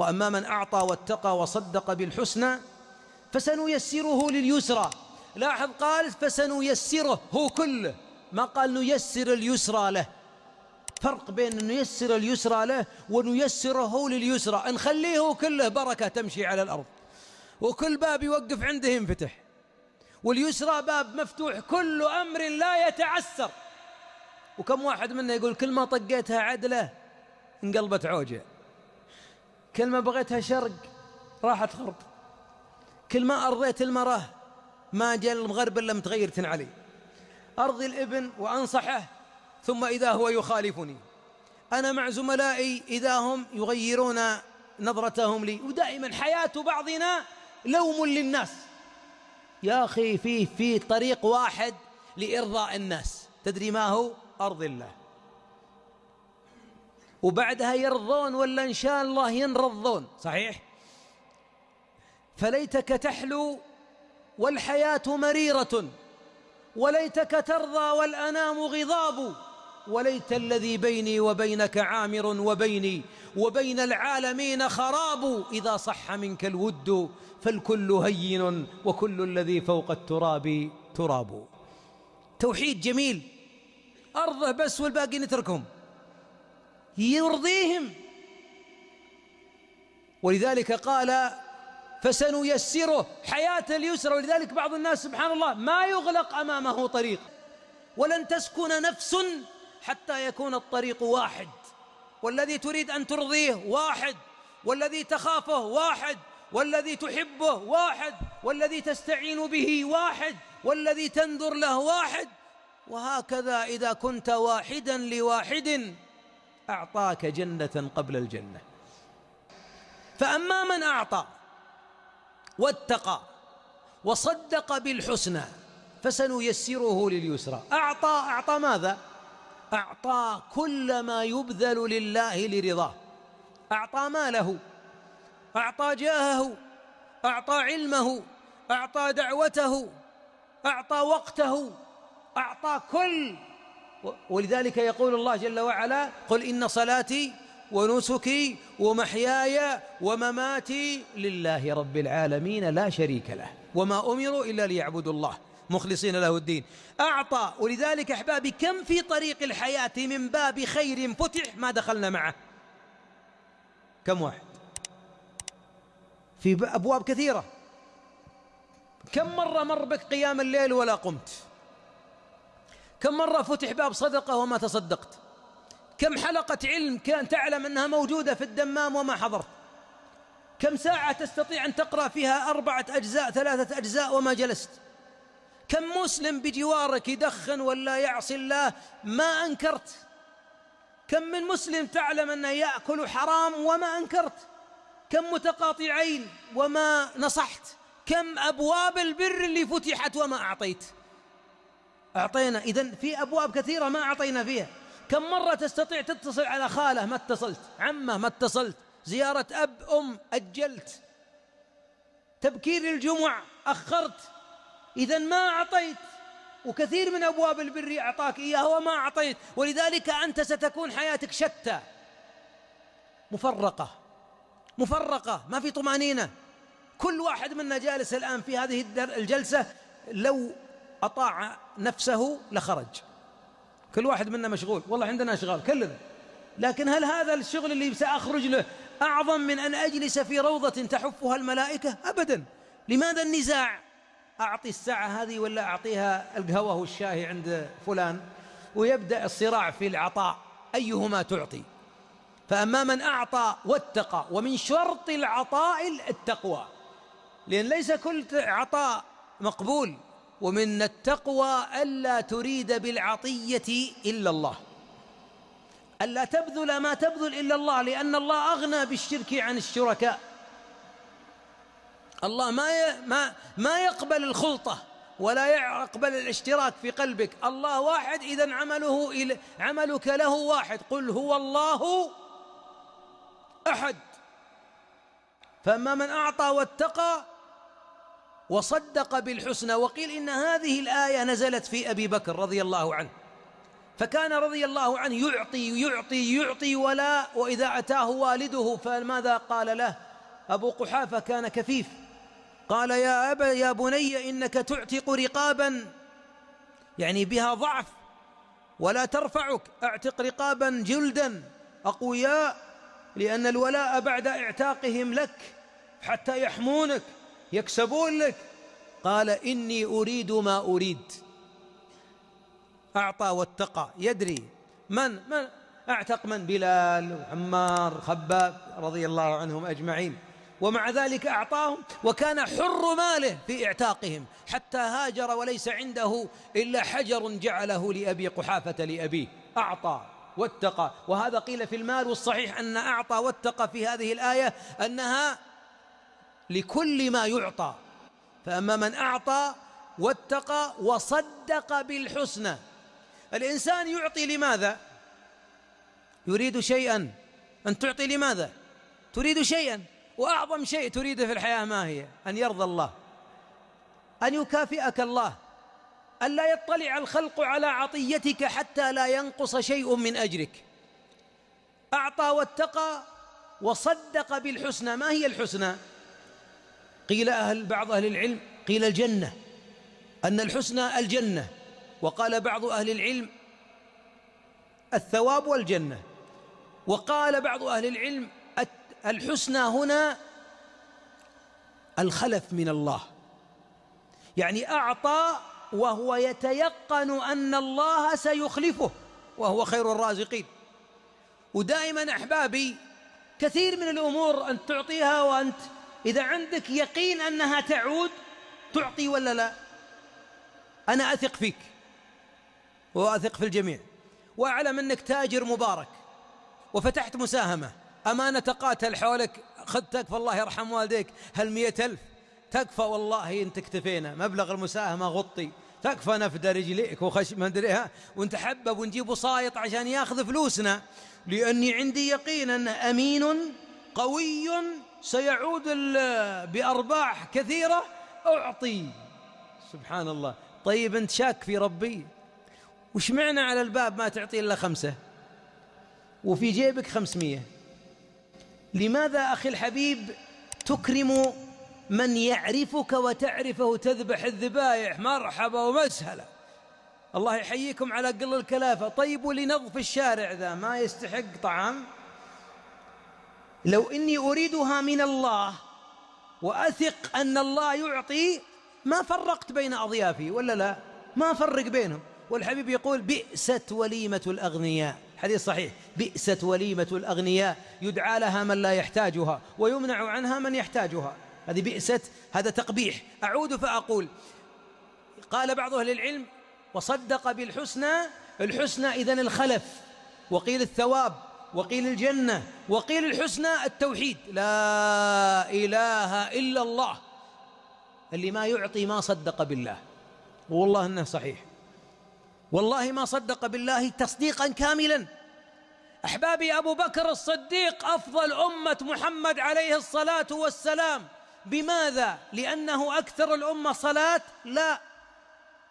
وأما من أعطى واتقى وصدق بالحسنى فسنيسره لليسرى. لاحظ قال فسنيسره هو كله. ما قال نيسر اليسرى له. فرق بين نيسر اليسرى له ونيسره لليسرى. نخليه كله بركة تمشي على الأرض. وكل باب يوقف عنده ينفتح. واليسرى باب مفتوح كل أمر لا يتعسر. وكم واحد منا يقول كل ما طقيتها عدلة انقلبت عوجة. كل ما بغيتها شرق راحت غرب كل ما أرضيت المرأة ما جاء المغرب إلا متغيرة علي. أرضي الابن وأنصحه ثم إذا هو يخالفني. أنا مع زملائي إذا هم يغيرون نظرتهم لي. ودائما حياة بعضنا لوم للناس. يا أخي في في طريق واحد لإرضاء الناس. تدري ما هو؟ أرض الله. وبعدها يرضون ولا إن شاء الله ينرضون. صحيح. فليتك تحلو والحياة مريرة وليتك ترضى والأنام غضاب وليت الذي بيني وبينك عامر وبيني وبين العالمين خراب. إذا صح منك الود فالكل هين وكل الذي فوق التراب تراب. توحيد جميل. أرضه بس والباقي نتركهم. يرضيهم. ولذلك قال فسنيسره حياة اليسر ولذلك بعض الناس سبحان الله ما يغلق أمامه طريق ولن تسكن نفس حتى يكون الطريق واحد. والذي تريد أن ترضيه واحد والذي تخافه واحد والذي تحبه واحد والذي تستعين به واحد والذي تنذر له واحد. وهكذا إذا كنت واحدا لواحد. أعطاك جنة قبل الجنة. فأما من أعطى واتقى وصدق بالحسنى فسنيسره لليسرى. أعطى أعطى ماذا؟ أعطى كل ما يبذل لله لرضاه. أعطى ماله أعطى جاهه أعطى علمه أعطى دعوته أعطى وقته أعطى كل ولذلك يقول الله جل وعلا قل إن صلاتي ونسكي ومحياي ومماتي لله رب العالمين لا شريك له وما أمروا إلا ليعبدوا الله. مخلصين له الدين. أعطى. ولذلك أحبابي كم في طريق الحياة من باب خير فتح ما دخلنا معه؟ كم واحد؟ في أبواب كثيرة. كم مرة مر بك قيام الليل ولا قمت؟ كم مرة فتح باب صدقة وما تصدقت؟ كم حلقة علم كان تعلم أنها موجودة في الدمام وما حضرت؟ كم ساعة تستطيع أن تقرأ فيها أربعة أجزاء ثلاثة أجزاء وما جلست؟ كم مسلم بجوارك يدخن ولا يعصي الله ما أنكرت؟ كم من مسلم تعلم أنه يأكل حرام وما أنكرت؟ كم متقاطعين وما نصحت؟ كم أبواب البر اللي فتحت وما أعطيت؟ أعطينا إذن في أبواب كثيرة ما أعطينا فيها. كم مرة تستطيع تتصل على خالة ما اتصلت عمه ما اتصلت زيارة أب أم أجلت تبكير الجمع أخرت. إذا ما أعطيت وكثير من أبواب البر أعطاك إياه وما أعطيت. ولذلك أنت ستكون حياتك شتى. مفرقة مفرقة ما في طمأنينة. كل واحد منا جالس الآن في هذه الجلسة. لو أطاع نفسه لخرج. كل واحد منا مشغول. والله عندنا أشغال كلنا لكن هل هذا الشغل اللي سأخرج له أعظم من أن أجلس في روضة تحفها الملائكة؟ أبدا. لماذا النزاع؟ أعطي الساعة هذه ولا أعطيها القهوة والشاي عند فلان؟ ويبدأ الصراع في العطاء أيهما تعطي؟ فأما من أعطى واتقى ومن شرط العطاء التقوى. لأن ليس كل عطاء مقبول. ومن التقوى ألا تريد بالعطية إلا الله. ألا تبذل ما تبذل إلا الله لأن الله أغنى بالشرك عن الشركاء. الله ما ما ما يقبل الخلطة ولا يقبل الاشتراك في قلبك. الله واحد إذا عمله عملك له واحد. قل هو الله أحد. فأما من أعطى واتقى وصدق بالحسنى وقيل إن هذه الآية نزلت في أبي بكر رضي الله عنه. فكان رضي الله عنه يعطي يعطي يعطي ولا وإذا أتاه والده فماذا قال له؟ أبو قحافة كان كفيف. قال يا أبا يا بني إنك تعتق رقابا يعني بها ضعف ولا ترفعك أعتق رقابا جلدا. أقوياء لأن الولاء بعد اعتاقهم لك حتى يحمونك. يكسبون لك. قال إني أريد ما أريد. أعطى واتقى. يدري من من أعتق من؟ بلال وعمار خباب رضي الله عنهم أجمعين. ومع ذلك أعطاهم وكان حر ماله في إعتاقهم. حتى هاجر وليس عنده إلا حجر جعله لأبي قحافة لأبيه. أعطى واتقى. وهذا قيل في المال والصحيح أن أعطى واتقى في هذه الآية أنها لكل ما يعطى. فأما من أعطى واتقى وصدق بالحسنى. الإنسان يعطي لماذا؟ يريد شيئا. أن تعطي لماذا؟ تريد شيئا. وأعظم شيء تريده في الحياة ما هي؟ أن يرضى الله. أن يكافئك الله. أن لا يطلع الخلق على عطيتك حتى لا ينقص شيء من أجرك. أعطى واتقى وصدق بالحسنى. ما هي الحسنى؟ قيل أهل بعض أهل العلم قيل الجنة أن الحسنى الجنة وقال بعض أهل العلم الثواب والجنة وقال بعض أهل العلم الحسنى هنا الخلف من الله يعني أعطى وهو يتيقن أن الله سيخلفه وهو خير الرازقين. ودائما أحبابي كثير من الأمور أن تعطيها وأنت إذا عندك يقين أنها تعود تعطي ولا لا؟ أنا أثق فيك وأثق في الجميع وأعلم أنك تاجر مبارك وفتحت مساهمة. أمانة قاتل حولك خذ تكفى الله يرحم والديك. هل مئة ألف؟ تكفى والله انت اكتفينا مبلغ المساهمة غطي. تكفى نفد رجليك وخش ما أدري ونتحبب ونجيب وسايط عشان ياخذ فلوسنا. لأني عندي يقين أنه أمين قوي سيعود بأرباح كثيرة أعطي. سبحان الله. طيب أنت شاك في ربي؟ وش معنى على الباب ما تعطي إلا خمسة؟ وفي جيبك خمسمية. لماذا أخي الحبيب تكرم من يعرفك وتعرفه تذبح الذبايح مرحبا ومسهلا؟ الله يحييكم على قل الكلافة. طيب ولنظف الشارع ذا ما يستحق طعام؟ لو إني أريدها من الله وأثق أن الله يعطي ما فرقت بين أضيافي ولا لا؟ ما فرق بينهم. والحبيب يقول بئست وليمة الأغنياء. حديث صحيح. بئست وليمة الأغنياء. يدعى لها من لا يحتاجها ويمنع عنها من يحتاجها. هذه بئست هذا تقبيح. أعود فأقول قال بعض أهل العلم وصدق بالحسنى الحسنى إذن الخلف وقيل الثواب. وقيل الجنة وقيل الحسنى التوحيد. لا إله إلا الله. اللي ما يعطي ما صدق بالله. والله أنه صحيح. والله ما صدق بالله تصديقا كاملا. أحبابي أبو بكر الصديق أفضل أمة محمد عليه الصلاة والسلام. بماذا؟ لأنه أكثر الأمة صلاة؟ لا.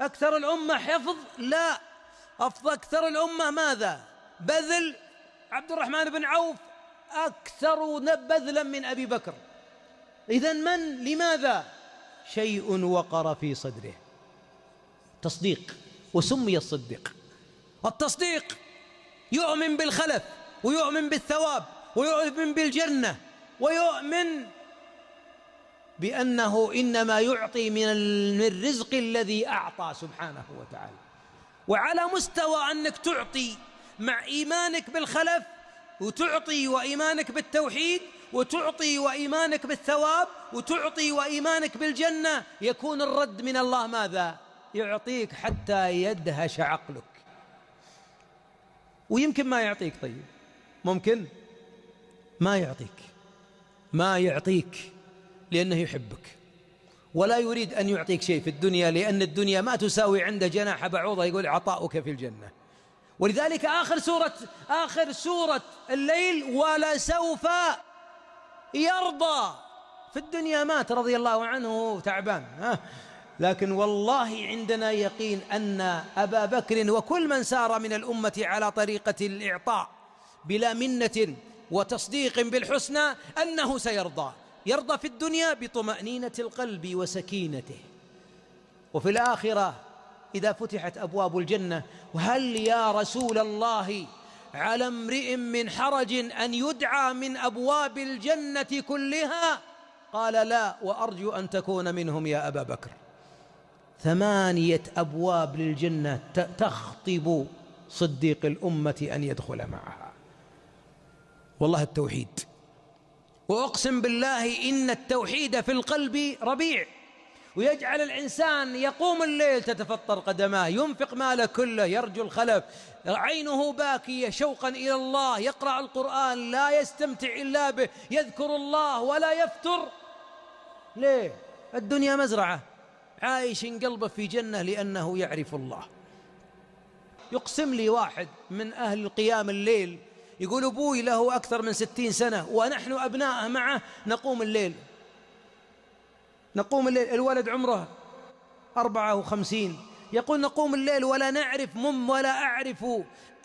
أكثر الأمة حفظ؟ لا. أفضل أكثر الأمة ماذا؟ بذل؟ عبد الرحمن بن عوف أكثر بذلا من أبي بكر. اذا من؟ لماذا؟ شيء وقر في صدره. تصديق. وسمي الصديق. التصديق يؤمن بالخلف ويؤمن بالثواب ويؤمن بالجنة ويؤمن بأنه إنما يعطي من الرزق الذي أعطى سبحانه وتعالى. وعلى مستوى أنك تعطي مع إيمانك بالخلف وتعطي وإيمانك بالتوحيد وتعطي وإيمانك بالثواب وتعطي وإيمانك بالجنة يكون الرد من الله ماذا؟ يعطيك حتى يدهش عقلك. ويمكن ما يعطيك طيب. ممكن؟ ما يعطيك. ما يعطيك لأنه يحبك. ولا يريد أن يعطيك شيء في الدنيا لأن الدنيا ما تساوي عنده جناح بعوضة يقول عطاؤك في الجنة. ولذلك آخر سورة آخر سورة الليل ولسوف يرضى. في الدنيا مات رضي الله عنه تعبان ها؟ لكن والله عندنا يقين أن أبا بكر وكل من سار من الأمة على طريقة الإعطاء بلا منة وتصديق بالحسنى أنه سيرضى. يرضى في الدنيا بطمأنينة القلب وسكينته. وفي الآخرة إذا فتحت أبواب الجنة وهل يا رسول الله على امرئ من حرج أن يدعى من أبواب الجنة كلها؟ قال لا وأرجو أن تكون منهم يا أبا بكر. ثمانية أبواب للجنة تخطب صديق الأمة أن يدخل معها. والله التوحيد. وأقسم بالله إن التوحيد في القلب ربيع. ويجعل الإنسان يقوم الليل تتفطر قدماه ينفق ماله كله يرجو الخلف عينه باكية شوقا إلى الله يقرأ القرآن لا يستمتع إلا به يذكر الله ولا يفتر. ليه؟ الدنيا مزرعة. عايش قلبه في جنة لأنه يعرف الله. يقسم لي واحد من أهل قيام الليل يقول أبوي له أكثر من ستين سنة ونحن أبناءه معه نقوم الليل. نقوم الليل الولد عمره أربعة وخمسين. يقول نقوم الليل ولا نعرف مم ولا أعرف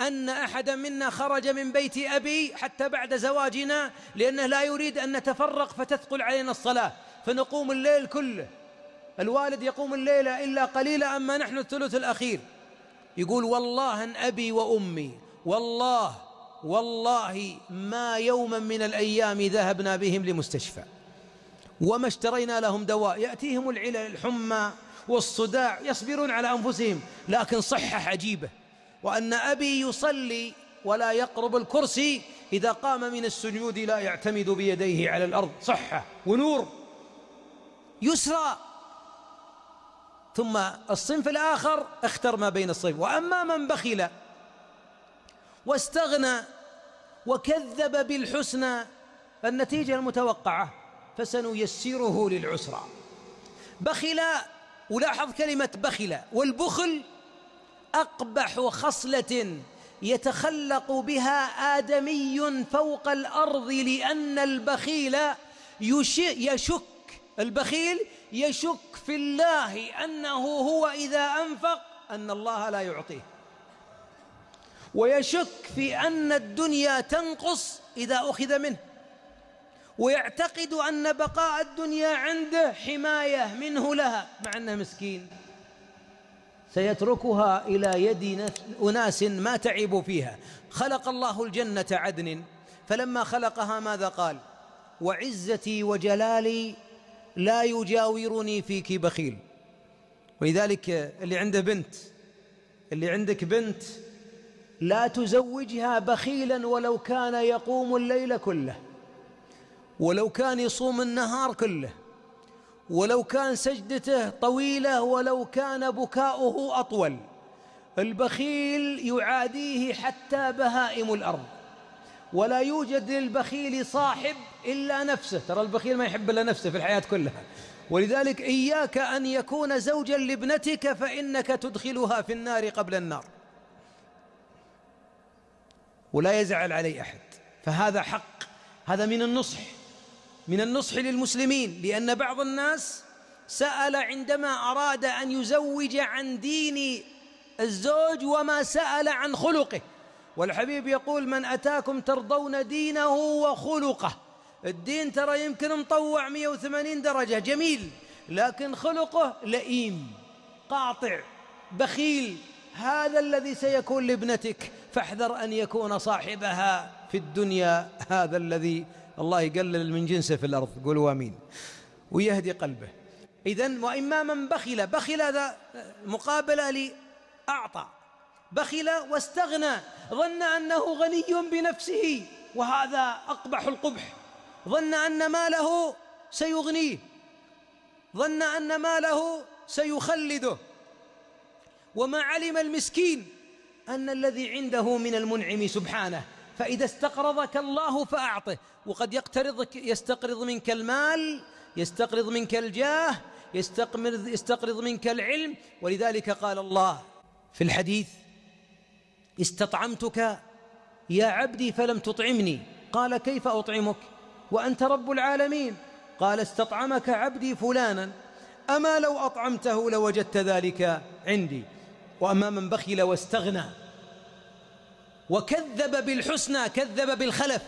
أن أحدا منا خرج من بيت أبي حتى بعد زواجنا لأنه لا يريد أن نتفرق فتثقل علينا الصلاة. فنقوم الليل كله. الوالد يقوم الليل إلا قليلا أما نحن الثلث الأخير. يقول والله أن أبي وأمي والله والله ما يوما من الأيام ذهبنا بهم لمستشفى. وما اشترينا لهم دواء. يأتيهم العلل الحمى والصداع يصبرون على أنفسهم لكن صحة عجيبة. وأن أبي يصلي ولا يقرب الكرسي إذا قام من السجود لا يعتمد بيديه على الأرض. صحة ونور. يسرى. ثم الصنف الآخر اختر ما بين الصنف وأما من بخل واستغنى وكذب بالحسنى النتيجة المتوقعة. فسنيسره للعسرى. بخل ولاحظ كلمة بخل والبخل أقبح خصلة يتخلق بها آدمي فوق الأرض لأن البخيل يشك البخيل يشك في الله أنه هو إذا أنفق أن الله لا يعطيه. ويشك في أن الدنيا تنقص إذا أخذ منه. ويعتقد أن بقاء الدنيا عنده حماية منه لها مع أنه مسكين. سيتركها إلى يد أناس ما تعبوا فيها. خلق الله الجنة عدن. فلما خلقها ماذا قال؟ وعزتي وجلالي لا يجاورني فيك بخيل. ولذلك اللي عنده بنت اللي عندك بنت لا تزوجها بخيلا ولو كان يقوم الليل كله. ولو كان يصوم النهار كله ولو كان سجدته طويلة ولو كان بكاؤه أطول البخيل يعاديه حتى بهائم الأرض. ولا يوجد للبخيل صاحب إلا نفسه. ترى البخيل ما يحب إلا نفسه في الحياة كلها. ولذلك إياك أن يكون زوجا لابنتك فإنك تدخلها في النار قبل النار. ولا يزعل علي أحد. فهذا حق هذا من النصح. من النصح للمسلمين لأن بعض الناس سأل عندما أراد أن يزوج عن دين الزوج وما سأل عن خلقه. والحبيب يقول من أتاكم ترضون دينه وخلقه. الدين ترى يمكن مطوع 180 درجة جميل لكن خلقه لئيم قاطع بخيل. هذا الذي سيكون لابنتك فاحذر أن يكون صاحبها في الدنيا هذا الذي الله يقلل من جنسه في الأرض قولوا آمين. ويهدي قلبه. إذن وإما من بخل بخل هذا مقابلة لأعطى. بخل واستغنى ظن أنه غني بنفسه وهذا أقبح القبح. ظن أن ماله سيغنيه. ظن أن ماله سيخلده. وما علم المسكين أن الذي عنده من المنعم سبحانه. فإذا استقرضك الله فأعطه. وقد يقترض يستقرض منك المال يستقرض منك الجاه يستقرض, يستقرض منك العلم. ولذلك قال الله في الحديث استطعمتك يا عبدي فلم تطعمني. قال كيف أطعمك؟ وأنت رب العالمين. قال استطعمك عبدي فلانا. أما لو أطعمته لوجدت ذلك عندي. وأما من بخل واستغنى. وكذب بالحسنى كذب بالخلف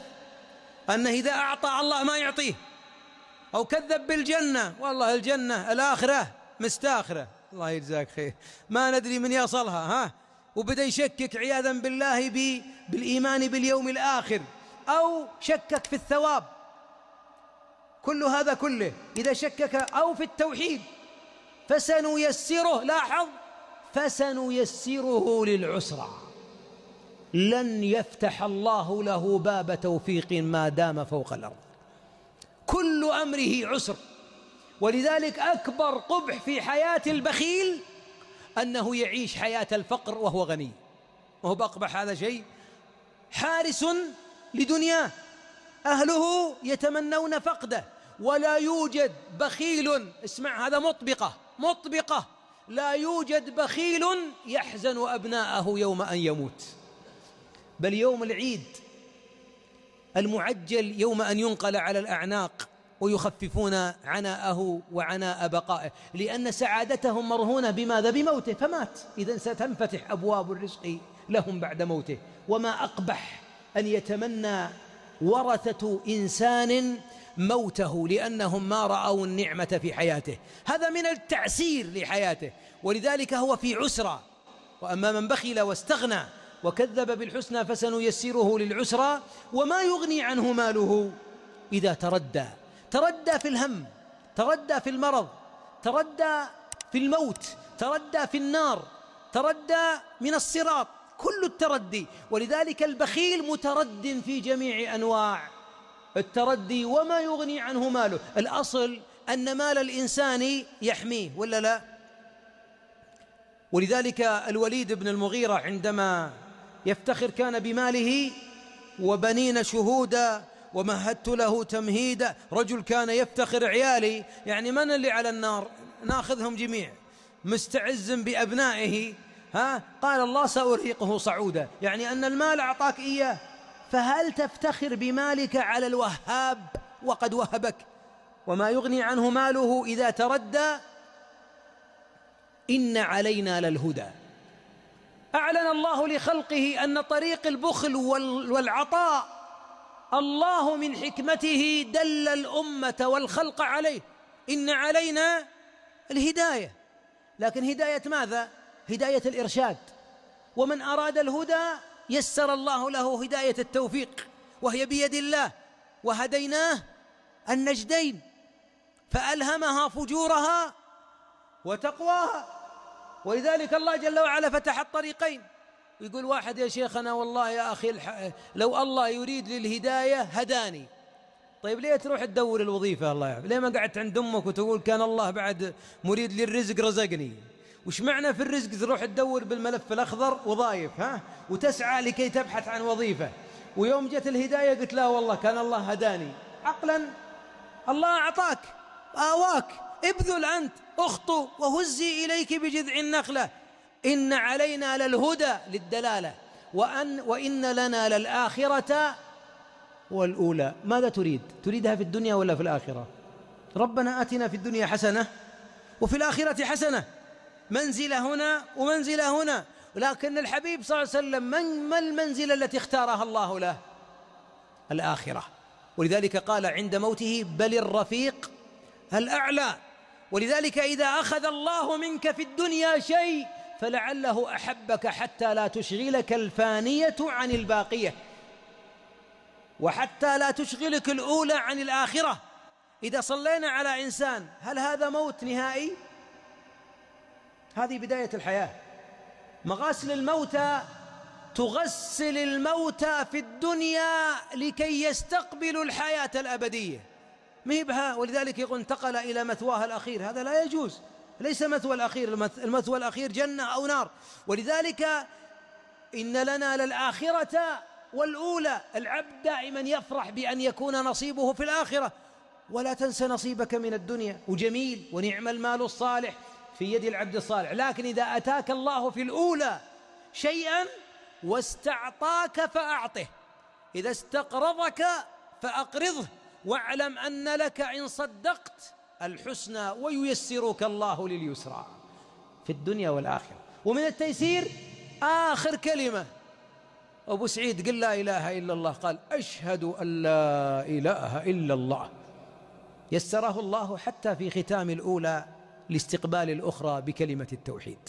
أنه إذا أعطى الله ما يعطيه. أو كذب بالجنة والله الجنة الآخرة مستاخرة. الله يجزاك خير. ما ندري من يصلها ها؟ وبدأ يشكك عياذا بالله بالإيمان باليوم الآخر أو شكك في الثواب. كل هذا كله إذا شكك أو في التوحيد فسنيسره لاحظ فسنيسره للعسرى. لن يفتح الله له باب توفيق ما دام فوق الأرض. كل أمره عسر. ولذلك أكبر قبح في حياة البخيل أنه يعيش حياة الفقر وهو غني. وهو بأقبح هذا شيء. حارس لدنياه. أهله يتمنون فقده. ولا يوجد بخيل اسمع هذا مطبقة. مطبقة. لا يوجد بخيل يحزن أبناءه يوم أن يموت. بل يوم العيد المعجل يوم أن ينقل على الأعناق ويخففون عناءه وعناء بقائه لأن سعادتهم مرهونة بماذا؟ بموته فمات. إذا ستنفتح أبواب الرزق لهم بعد موته. وما أقبح أن يتمنى ورثة إنسان موته لأنهم ما رأوا النعمة في حياته. هذا من التعسير لحياته. ولذلك هو في عسرة. وأما من بخل واستغنى وكذب بالحسنى فسنيسره للعسرى وما يغني عنه ماله إذا تردى. تردى في الهم تردى في المرض تردى في الموت تردى في النار تردى من الصراط كل التردي. ولذلك البخيل مترد في جميع أنواع التردي وما يغني عنه ماله. الأصل أن مال الإنسان يحميه ولا لا؟ ولذلك الوليد بن المغيرة عندما يفتخر كان بماله وبنين شهودا ومهدت له تمهيدا رجل كان يفتخر عيالي يعني من اللي على النار؟ ناخذهم جميع. مستعز بأبنائه. ها؟ قال الله سأرهقه صعودا. يعني أن المال أعطاك إياه. فهل تفتخر بمالك على الوهاب؟ وقد وهبك. وما يغني عنه ماله إذا تردى إن علينا للهدى. أعلن الله لخلقه أن طريق البخل والعطاء الله من حكمته دل الأمة والخلق عليه. إن علينا الهداية. لكن هداية ماذا؟ هداية الإرشاد. ومن أراد الهدى يسر الله له هداية التوفيق وهي بيد الله. وهديناه النجدين فألهمها فجورها وتقواها. ولذلك الله جل وعلا فتح الطريقين. يقول واحد يا شيخنا والله يا أخي لو الله يريد للهداية هداني. طيب ليه تروح تدور الوظيفة الله يعافي ليه ما قعدت عند أمك وتقول كان الله بعد مريد للرزق رزقني وش معنى في الرزق تروح تدور بالملف الأخضر وظايف ها؟ وتسعى لكي تبحث عن وظيفة. ويوم جت الهداية قلت لا والله كان الله هداني. عقلا. الله أعطاك. آواك. ابذل أنت أخطو وهزي إليك بجذع النخلة. إن علينا للهدى للدلالة وأن وإن لنا للآخرة والأولى. ماذا تريد؟ تريدها في الدنيا ولا في الآخرة؟ ربنا آتنا في الدنيا حسنة وفي الآخرة حسنة. منزلة هنا ومنزلة هنا. لكن الحبيب صلى الله عليه وسلم من ما المنزلة التي اختارها الله له؟ الآخرة. ولذلك قال عند موته بل الرفيق الأعلى. ولذلك إذا أخذ الله منك في الدنيا شيء فلعله أحبك حتى لا تشغلك الفانية عن الباقية وحتى لا تشغلك الأولى عن الآخرة. إذا صلينا على إنسان هل هذا موت نهائي؟ هذه بداية الحياة. مغاسل الموتى تغسل الموتى في الدنيا لكي يستقبلوا الحياة الأبدية. مهبها ولذلك يقول انتقل إلى مثواه الأخير. هذا لا يجوز. ليس مثوى الأخير المثوى الأخير جنة أو نار. ولذلك إن لنا للآخرة والأولى العبد دائما يفرح بأن يكون نصيبه في الآخرة. ولا تنس نصيبك من الدنيا. وجميل ونعم المال الصالح في يد العبد الصالح. لكن إذا أتاك الله في الأولى شيئا واستعطاك فأعطه. إذا استقرضك فأقرضه. واعلم أن لك إن صدقت الحسنى وييسرك الله لليسرى في الدنيا والآخرة. ومن التيسير آخر كلمة. أبو سعيد قل لا إله إلا الله قال أشهد أن لا إله إلا الله. يسره الله حتى في ختام الأولى لاستقبال الأخرى بكلمة التوحيد.